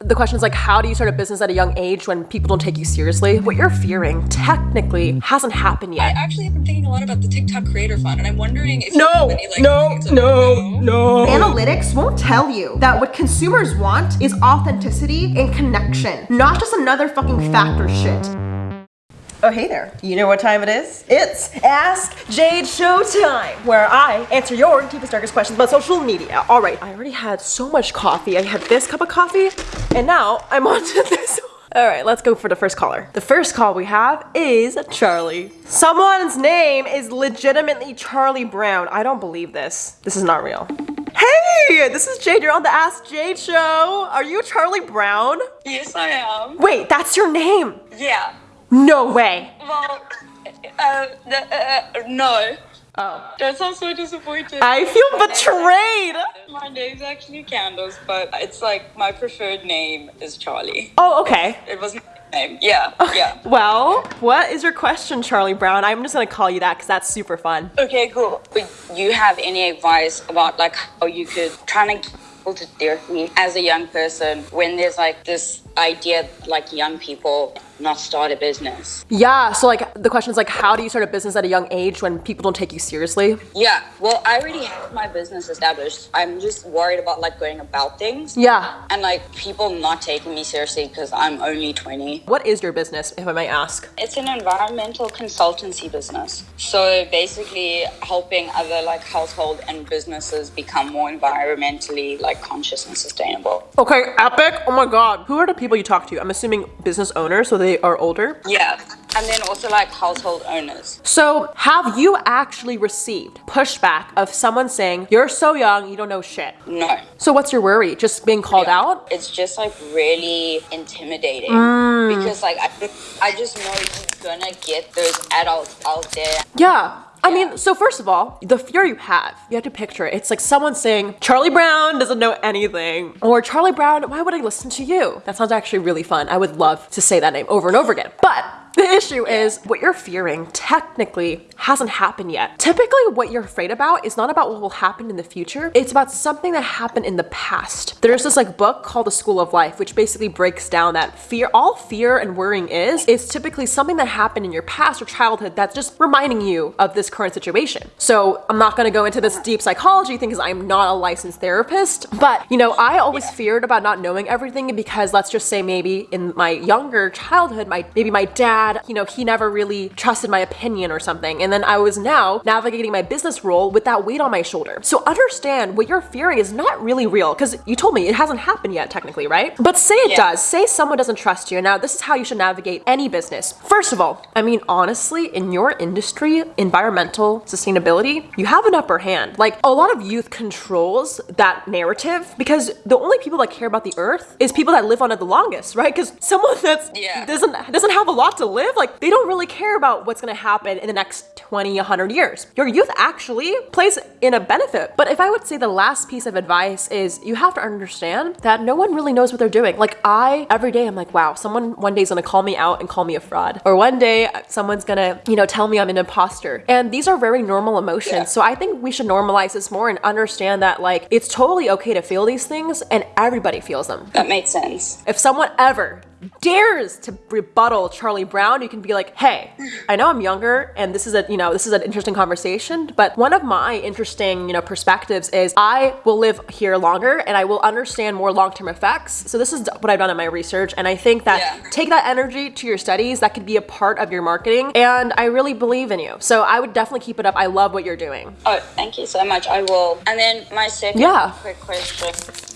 The question is like, how do you start a business at a young age when people don't take you seriously? What you're fearing technically hasn't happened yet. I actually have been thinking a lot about the TikTok Creator Fund, and I'm wondering if No, any, like, no, things no, no. Analytics won't tell you that what consumers want is authenticity and connection, not just another fucking factor shit. Oh, hey there. You know what time it is? It's Ask Jade Showtime, where I answer your deepest, darkest questions about social media. All right, I already had so much coffee. I had this cup of coffee, and now I'm on to this. All right, let's go for the first caller. The first call we have is Charlie. Someone's name is legitimately Charlie Brown. I don't believe this. This is not real. Hey, this is Jade. You're on the Ask Jade show. Are you Charlie Brown? Yes, I am. Wait, that's your name. Yeah. No way. Well, uh, the, uh, no. Oh. That sounds so disappointed. I feel betrayed. My name's actually Candace, but it's like my preferred name is Charlie. Oh, okay. It wasn't my name. Yeah, yeah. Well, what is your question, Charlie Brown? I'm just gonna call you that because that's super fun. Okay, cool. Would you have any advice about like how you could try to get people to therapy as a young person when there's like this idea like young people not start a business? Yeah, so like the question is like, how do you start a business at a young age when people don't take you seriously? Yeah, well, I already have my business established. I'm just worried about like going about things. Yeah. And like people not taking me seriously because I'm only 20. What is your business, if I may ask? It's an environmental consultancy business. So basically helping other like household and businesses become more environmentally like conscious and sustainable. Okay, epic. Oh my god. Who are the people you talk to? I'm assuming business owners, so they are older. Yeah. And then also like household owners. So, have you actually received pushback of someone saying, You're so young, you don't know shit? No. So, what's your worry? Just being called Yeah. out? It's just like really intimidating Mm. because like I, I just know you're gonna get those adults out there Yeah. I mean, so first of all, the fear you have, you have to picture it. It's like someone saying, Charlie Brown doesn't know anything. Or Charlie Brown, why would I listen to you? That sounds actually really fun. I would love to say that name over and over again. But the issue is what you're fearing technically hasn't happened yet. Typically, what you're afraid about is not about what will happen in the future, it's about something that happened in the past. There's this like book called The School of Life, which basically breaks down that fear, all fear and worrying is, is typically something that happened in your past or childhood that's just reminding you of this current situation. So I'm not gonna go into this deep psychology thing because I'm not a licensed therapist, but you know, I always feared about not knowing everything because let's just say maybe in my younger childhood, my maybe my dad, you know, he never really trusted my opinion or something. And then I was now navigating my business role with that weight on my shoulder. So understand what you're fearing is not really real because you told me it hasn't happened yet, technically, right? But say it Yeah. does. Say someone doesn't trust you. Now, this is how you should navigate any business. First of all, I mean, honestly, in your industry, environmental sustainability, you have an upper hand. Like a lot of youth controls that narrative because the only people that care about the earth is people that live on it the longest, right? Because someone that's Yeah. doesn't doesn't have a lot to live, like they don't really care about what's gonna happen in the next 20, 100 years. Your youth actually plays in a benefit. But if I would say the last piece of advice is you have to understand that no one really knows what they're doing. Like I, every day I'm like, wow, someone one day is gonna call me out and call me a fraud. Or one day someone's gonna, you know, tell me I'm an imposter. And these are very normal emotions. Yeah. So I think we should normalize this more and understand that like it's totally okay to feel these things and everybody feels them. that makes sense If someone ever dares to rebuttal Charlie Brown, you can be like, "Hey, I know I'm younger and this is a, you know, this is an interesting conversation, but one of my interesting, you know, perspectives is I will live here longer and I will understand more long-term effects. So this is what I've done in my research and I think that Yeah. take that energy to your studies, that could be a part of your marketing and I really believe in you. So I would definitely keep it up. I love what you're doing. oh thank you so much i will and then my second Yeah. quick question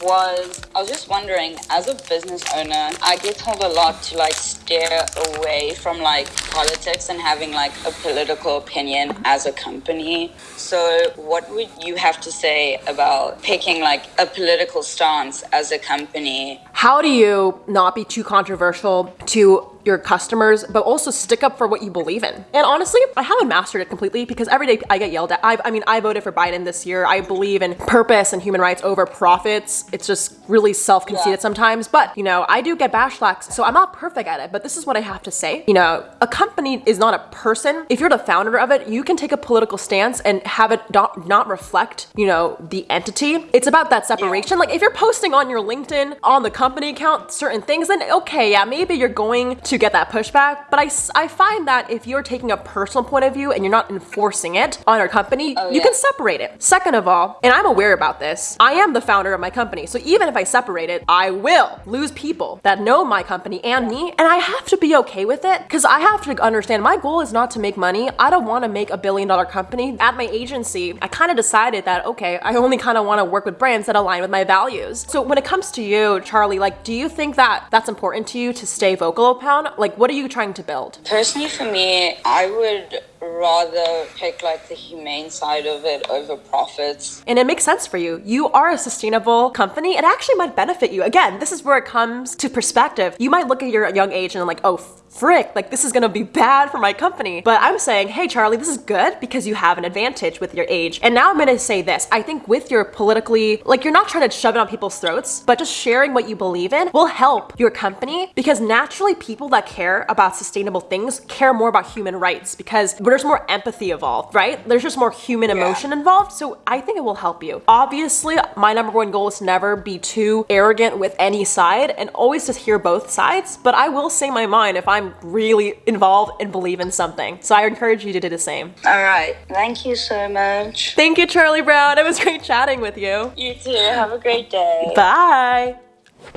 was i was just wondering as a business owner i get a lot to like steer away from like politics and having like a political opinion as a company. So what would you have to say about picking like a political stance as a company? How do you not be too controversial to your customers, but also stick up for what you believe in. And honestly, I haven't mastered it completely because every day I get yelled at. I, I mean, I voted for Biden this year. I believe in purpose and human rights over profits. It's just really self-conceited Yeah. sometimes, but you know, I do get backlash, so I'm not perfect at it. But this is what I have to say. You know, a company is not a person. If you're the founder of it, you can take a political stance and have it not, not reflect, you know, the entity. It's about that separation. Like if you're posting on your LinkedIn on the company account certain things, then okay, yeah, maybe you're going to get that pushback. But I, I find that if you're taking a personal point of view and you're not enforcing it on your company, oh, you yeah. can separate it. Second of all, and I'm aware about this, I am the founder of my company. So even if I separate it, I will lose people that know my company and me. And I have to be okay with it because I have to understand my goal is not to make money. I don't want to make a billion dollar company. At my agency, I kind of decided that, okay, I only kind of want to work with brands that align with my values. So when it comes to you, Charlie, like, do you think that that's important to you to stay vocal upon? Like, what are you trying to build? Personally, for me, I would rather pick like the humane side of it over profits. And it makes sense for you. You are a sustainable company. It actually might benefit you. Again, this is where it comes to perspective. You might look at your young age and like, oh, frick, like this is gonna be bad for my company. But I'm saying, hey, Charlie, this is good because you have an advantage with your age. And now I'm gonna say this. I think with your politically, like you're not trying to shove it on people's throats, but just sharing what you believe in will help your company because naturally people that care about sustainable things care more about human rights because there's more empathy involved, right? There's just more human emotion involved. So I think it will help you. Obviously, my number one goal is to never be too arrogant with any side and always just hear both sides. But I will say my mind if I'm really involved and believe in something. So I encourage you to do the same. All right. Thank you so much. Thank you, Charlie Brown. It was great chatting with you. You too. Have a great day. Bye.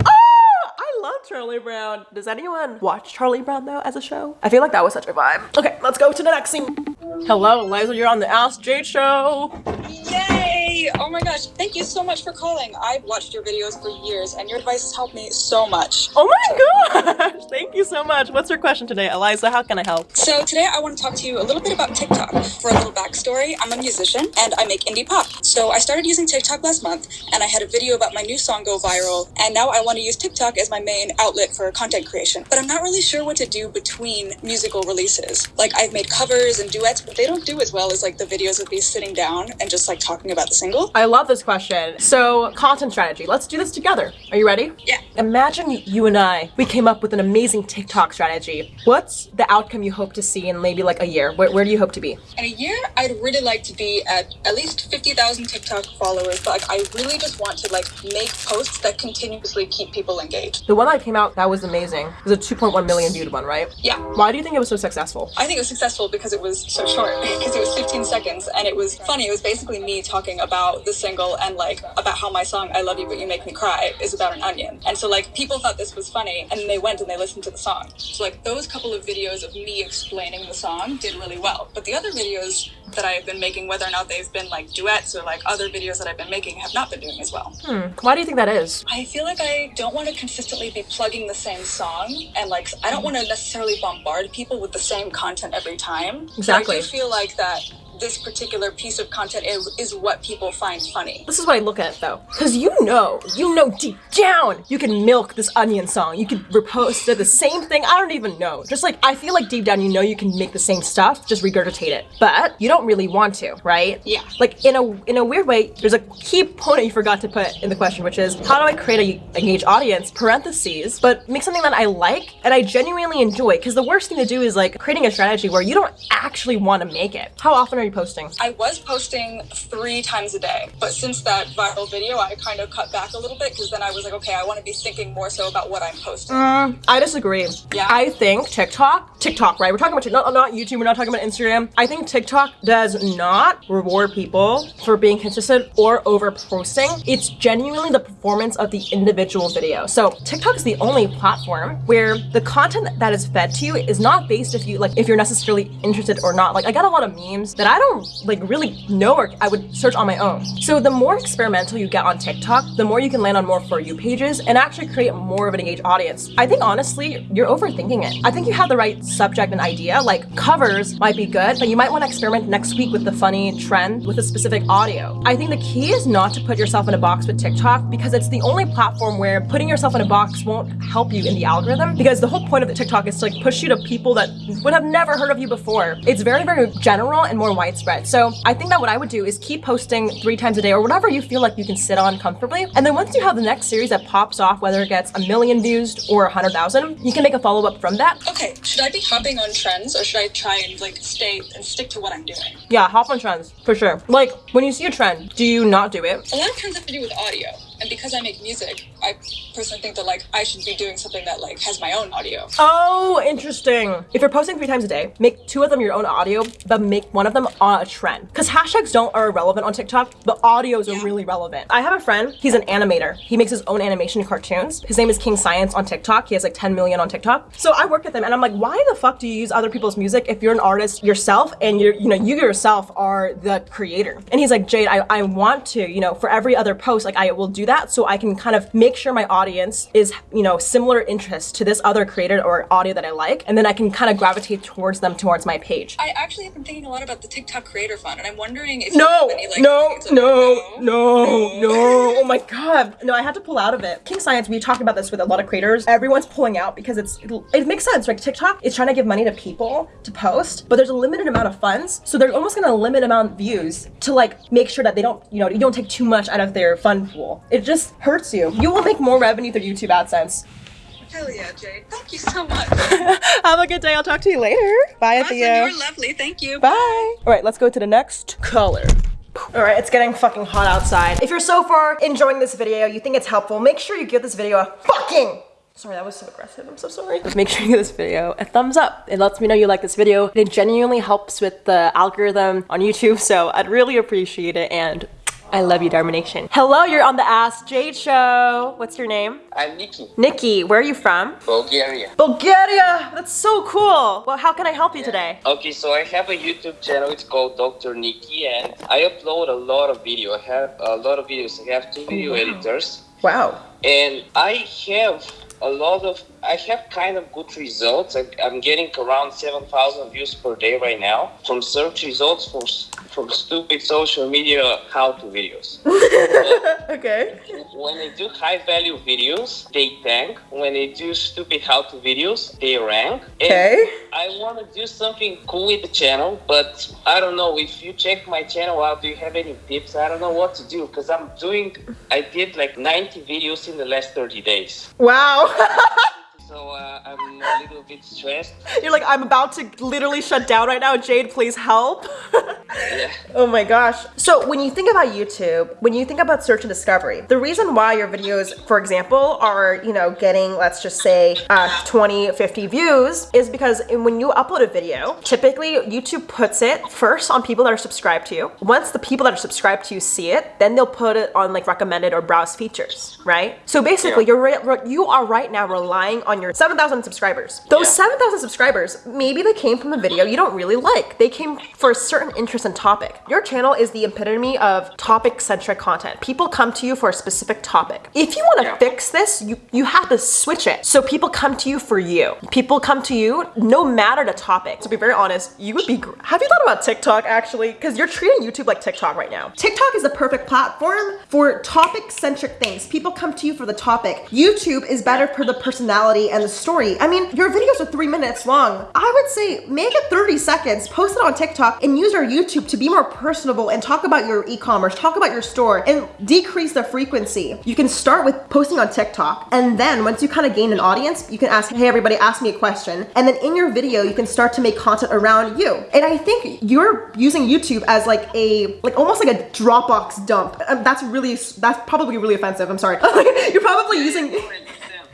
Oh, I love Charlie Brown. Does anyone watch Charlie Brown though as a show? I feel like that was such a vibe. Okay, let's go to the next scene. Hello, Liza, you're on the Ask Jade show. Yay! Oh my gosh, thank you so much for calling. I've watched your videos for years and your advice has helped me so much. Oh my gosh, thank you so much. What's your question today, Eliza? How can I help? So today I want to talk to you a little bit about TikTok. For a little backstory, I'm a musician and I make indie pop. So I started using TikTok last month and I had a video about my new song go viral and now I want to use TikTok as my main outlet for content creation. But I'm not really sure what to do between musical releases. Like I've made covers and duets, but they don't do as well as like the videos of me sitting down and just like talking about the single. I love this question. So, content strategy. Let's do this together. Are you ready? Yeah. Imagine you and I, we came up with an amazing TikTok strategy. What's the outcome you hope to see in maybe like a year? Where, where do you hope to be? In a year, I'd really like to be at at least 50,000 TikTok followers, but like, I really just want to like make posts that continuously keep people engaged. The one that came out that was amazing It was a 2.1 million viewed one, right? Yeah. Why do you think it was so successful? I think it was successful because it was so short, because it was 15 seconds and it was funny. It was basically me talking about the single and like about how my song I Love You But You Make Me Cry is about an onion. And so like people thought this was funny and they went and they listened to the song. So like those couple of videos of me explaining the song did really well. But the other videos that I have been making, whether or not they've been like duets or like other videos that I've been making, have not been doing as well. Hmm. Why do you think that is? I feel like I don't want to consistently be plugging the same song, and like I don't want to necessarily bombard people with the same content every time. So Exactly. I do feel like that this particular piece of content is, is what people find funny. This is what I look at though. Because you know, you know deep down, you can milk this onion song. You can repost the same thing. I don't even know. Just like, I feel like deep down, you know you can make the same stuff, just regurgitate it. But you don't really want to, right? Yeah. Like, in a in a weird way, there's a key point that you forgot to put in the question, which is, how do I create a engaged audience, parentheses, but make something that I like and I genuinely enjoy? Because the worst thing to do is like creating a strategy where you don't actually want to make it. How often you posting? I was posting three times a day, but since that viral video, I kind of cut back a little bit because then I was like, okay, I want to be thinking more so about what I'm posting. Mm, I disagree. Yeah? I think TikTok, TikTok, right? We're talking about TikTok, not, not YouTube. We're not talking about Instagram. I think TikTok does not reward people for being consistent or over posting. It's genuinely the performance of the individual video. So TikTok is the only platform where the content that is fed to you is not based if you like if you're necessarily interested or not. Like I got a lot of memes that I don't like really know or I would search on my own. So the more experimental you get on TikTok, the more you can land on more For You pages and actually create more of an engaged audience. I think honestly, you're overthinking it. I think you have the right subject and idea, like covers might be good, but you might want to experiment next week with the funny trend with a specific audio. I think the key is not to put yourself in a box with TikTok because it's the only platform where putting yourself in a box won't help you in the algorithm because the whole point of the TikTok is to like push you to people that would have never heard of you before. It's very, very general and more widespread. So I think that what I would do is keep posting three times a day or whatever you feel like you can sit on comfortably. And then once you have the next series that pops off, whether it gets a million views or a hundred thousand, you can make a follow up from that. Okay, should I be hopping on trends or should I try and like stay and stick to what I'm doing? Yeah, hop on trends for sure. Like when you see a trend, do you not do it? A lot of trends have to do with audio. And because I make music, I personally think that like I should be doing something that like has my own audio. Oh, interesting. If you're posting three times a day, make two of them your own audio, but make one of them on a trend. Because hashtags don't are irrelevant on TikTok, but audios are really relevant. I have a friend, he's an animator. He makes his own animation cartoons. His name is King Science on TikTok. He has like 10 million on TikTok. So I work with him and I'm like, why the fuck do you use other people's music if you're an artist yourself and you're, you know, you yourself are the creator? And he's like, Jade, I, I want to, you know, for every other post, like I will do that so I can kind of make sure my audience is, you know, similar interest to this other creator or audio that I like. And then I can kind of gravitate towards them towards my page. I actually have been thinking a lot about the TikTok Creator Fund, and I'm wondering if No, any like no, on no, no, no. Oh my god. No, I had to pull out of it. King Science, we talked about this with a lot of creators. Everyone's pulling out because it's it makes sense. Like TikTok is trying to give money to people to post, but there's a limited amount of funds. So they're almost gonna limit amount of views to like make sure that they don't, you know, you don't take too much out of their fund pool. It just hurts you. You will make more revenue through YouTube AdSense. Hell yeah, Jade. Thank you so much. Have a good day. I'll talk to you later. Bye, awesome, you were lovely. Thank you. Bye. All right, let's go to the next color. All right, it's getting fucking hot outside. If you're so far enjoying this video, you think it's helpful, make sure you give this video a fucking Sorry, that was so aggressive. I'm so sorry. Just Make sure you give this video a thumbs up. It lets me know you like this video. It genuinely helps with the algorithm on YouTube, so I'd really appreciate it. And I love you, Dharma Nation. Hello, you're on the Ask Jade show. What's your name? I'm Nikki, Nikki. Where are you from? Bulgaria. Bulgaria. That's so cool. Well, how can I help you today? Okay, so I have a YouTube channel. It's called Dr. Nikki, and I upload a lot of video. I have a lot of videos. I have two oh, video editors, Wow. and I have a lot of. I have kind of good results. I, I'm getting around seven thousand views per day right now from search results for from stupid social media how-to videos. Okay. when I do high-value videos, they tank. When I do stupid how-to videos, they rank. And Okay. I want to do something cool with the channel, but I don't know if you check my channel out. Do you have any tips? I don't know what to do because I'm doing. I did like 90 videos in the last 30 days, Wow. so uh, I'm a little bit stressed. You're like, I'm about to literally shut down right now. Jade, please help. Yeah. oh my gosh. So when you think about YouTube, when you think about search and discovery, the reason why your videos, for example, are, you know, getting, let's just say, uh, 20, 50 views is because when you upload a video, typically YouTube puts it first on people that are subscribed to you. Once the people that are subscribed to you see it, then they'll put it on like recommended or browse features, right? So basically, Yeah. you're re- re- you are right now relying on your 7,000 subscribers. Those Yeah. 7,000 subscribers, maybe they came from a video you don't really like. They came for a certain interest and topic. Your channel is the epitome of topic-centric content. People come to you for a specific topic. If you want to Yeah. fix this, you, you have to switch it. So people come to you for you. People come to you no matter the topic. To be very honest, you would be, have you thought about TikTok actually? Because you're treating YouTube like TikTok right now. TikTok is the perfect platform for topic centric things. People come to you for the topic. YouTube is better for the personality and the story. I mean, your videos are three minutes long. I would say make it 30 seconds, post it on TikTok, and use our YouTube to be more personable and talk about your e commerce, talk about your store, and decrease the frequency. You can start with posting on TikTok, and then once you kind of gain an audience, you can ask, hey, everybody, ask me a question. And then in your video, you can start to make content around you. And I think you're using YouTube as like a, like almost like a Dropbox dump. Um, that's really, that's probably really offensive. I'm sorry. you're probably using,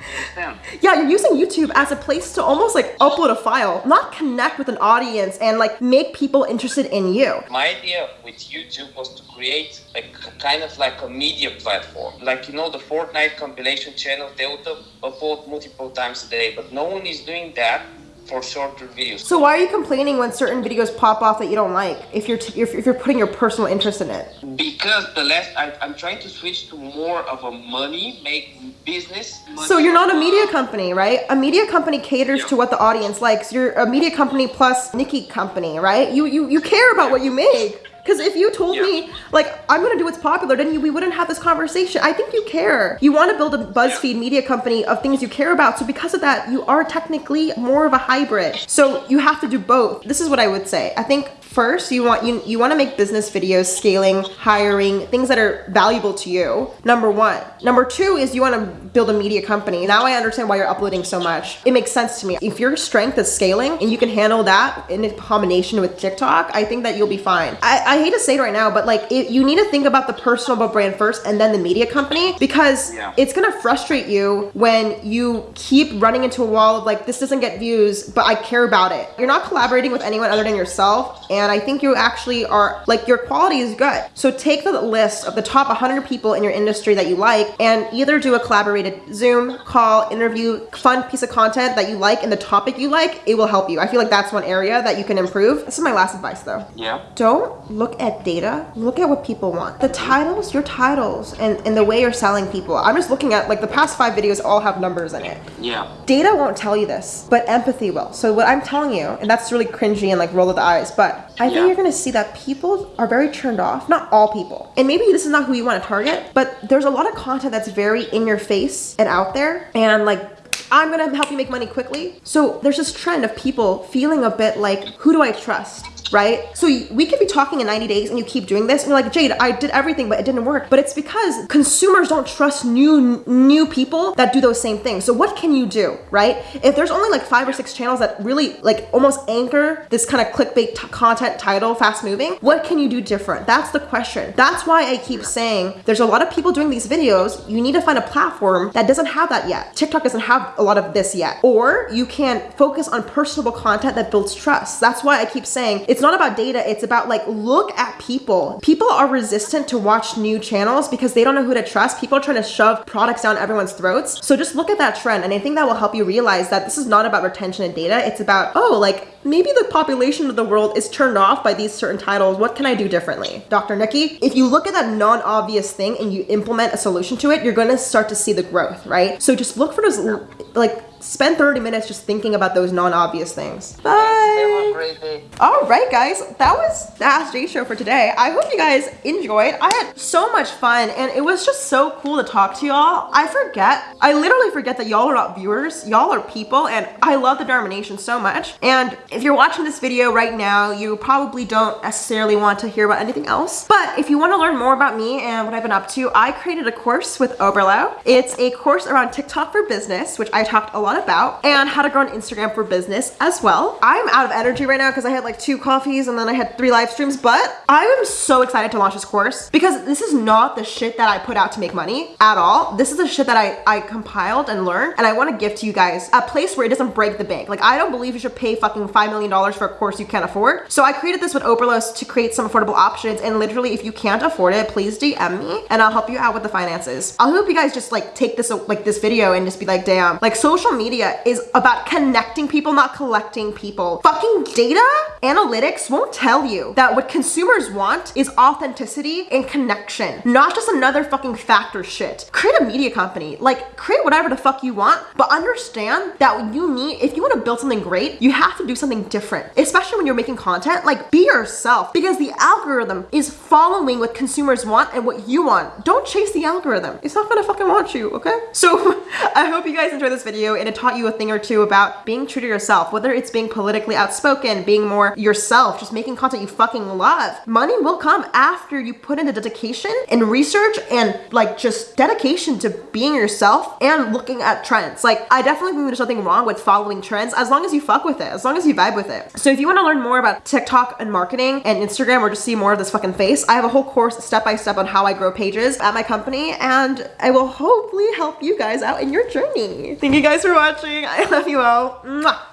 understand. Yeah, you're using YouTube as a place to almost like upload a file, not connect with an audience and like make people interested in you. My idea with YouTube was to create a k- kind of like a media platform. Like, you know, the Fortnite compilation channel, they would upload multiple times a day, but no one is doing that for shorter videos. So why are you complaining when certain videos pop off that you don't like? If you're t- if, if you're putting your personal interest in it. Because the last, I, I'm trying to switch to more of a money make business. Money So you're not a media company, right? A media company caters to what the audience likes. You're a media company plus Nikki company, right? You you you care about what you make. Because if you told me, like, I'm gonna do what's popular, then you, we wouldn't have this conversation. I think you care. You want to build a BuzzFeed media company of things you care about. So because of that, you are technically more of a hybrid. So you have to do both. This is what I would say. I think first you want you, you want to make business videos scaling hiring things that are valuable to you number one. Number two is you want to build a media company. Now i understand why you're uploading so much. It makes sense to me. If your strength is scaling and you can handle that in combination with tiktok i think that you'll be fine. I, I hate to say it right now but like it, you need to think about the personal brand first and then the media company because Yeah. it's gonna frustrate you when you keep running into a wall of like this doesn't get views but i care about it. You're not collaborating with anyone other than yourself and i think you actually are like your quality is good. So take the list of the top 100 people in your industry that you like and either do a collaborated zoom call interview fun piece of content that you like and the topic you like it will help you. I feel like that's one area that you can improve. This is my last advice though. Yeah. don't look at data. Look at what people want. The titles your titles and, and the way you're selling people. I'm just looking at like the past five videos all have numbers in it. Yeah. data won't tell you this but empathy will. So what i'm telling you and that's really cringy and like roll of the eyes but i think Yeah. you're gonna see that people are very turned off not all people and maybe this is not who you want to target but there's a lot of content that's very in your face and out there and like I'm gonna help you make money quickly. So there's this trend of people feeling a bit like, who do I trust? Right? So we could be talking in 90 days and you keep doing this and you're like, Jade, I did everything, but it didn't work. But it's because consumers don't trust new new people that do those same things. So what can you do, right? If there's only like five or six channels that really like almost anchor this kind of clickbait content title, fast moving, what can you do different? That's the question. That's why I keep saying there's a lot of people doing these videos. You need to find a platform that doesn't have that yet. TikTok doesn't have a lot of this yet. Or you can focus on personable content that builds trust. That's why I keep saying it's not about data, it's about like look at people. People are resistant to watch new channels because they don't know who to trust. People are trying to shove products down everyone's throats. So just look at that trend and I think that will help you realize that this is not about retention and data. It's about, oh, like maybe the population of the world is turned off by these certain titles. What can I do differently? Dr. Nikki, if you look at that non-obvious thing and you implement a solution to it, you're gonna start to see the growth, right? So just look for those, like, spend 30 minutes just thinking about those non-obvious things. Bye! All right, guys, that was the Ask Jade show for today. I hope you guys enjoyed. I had so much fun, and it was just so cool to talk to y'all. I forget, I literally forget that y'all are not viewers. Y'all are people, and I love the Dharma Nation so much. And if you're watching this video right now, you probably don't necessarily want to hear about anything else. But if you want to learn more about me and what I've been up to, I created a course with Oberlo. It's a course around TikTok for business, which I talked a lot about, and how to grow on Instagram for business as well. I'm out of energy right now because I had like two coffees and then I had three live streams, but I am so excited to launch this course because this is not the shit that I put out to make money at all. This is the shit that I, I compiled and learned, and I want to give to you guys a place where it doesn't break the bank. Like, I don't believe you should pay fucking $5 million for a course you can't afford. So I created this with Oberlos to create some affordable options, and literally, if you can't afford it, please DM me and I'll help you out with the finances. I hope you guys just like take this like this video and just be like, damn, like social media is about connecting people, not collecting people. Fucking data analytics won't tell you that what consumers want is authenticity and connection, not just another fucking factor shit. Create a media company, like create whatever the fuck you want, but understand that you need, if you want to build something great, you have to do something different, especially when you're making content. Like be yourself because the algorithm is following what consumers want and what you want. Don't chase the algorithm. It's not gonna fucking want you, okay? So I hope you guys enjoyed this video and it taught you a thing or two about being true to yourself, whether it's being politically outspoken, being more yourself, just making content you fucking love. Money will come after you put in the dedication and research and like just dedication to being yourself and looking at trends. Like I definitely think there's nothing wrong with following trends as long as you fuck with it, as long as you vibe with it. So if you want to learn more about TikTok and marketing and Instagram or just see more of this fucking face, I have a whole course step by step on how I grow pages at my company and I will hopefully help you guys out in your journey. Thank you guys for watching. I love you all. Mwah.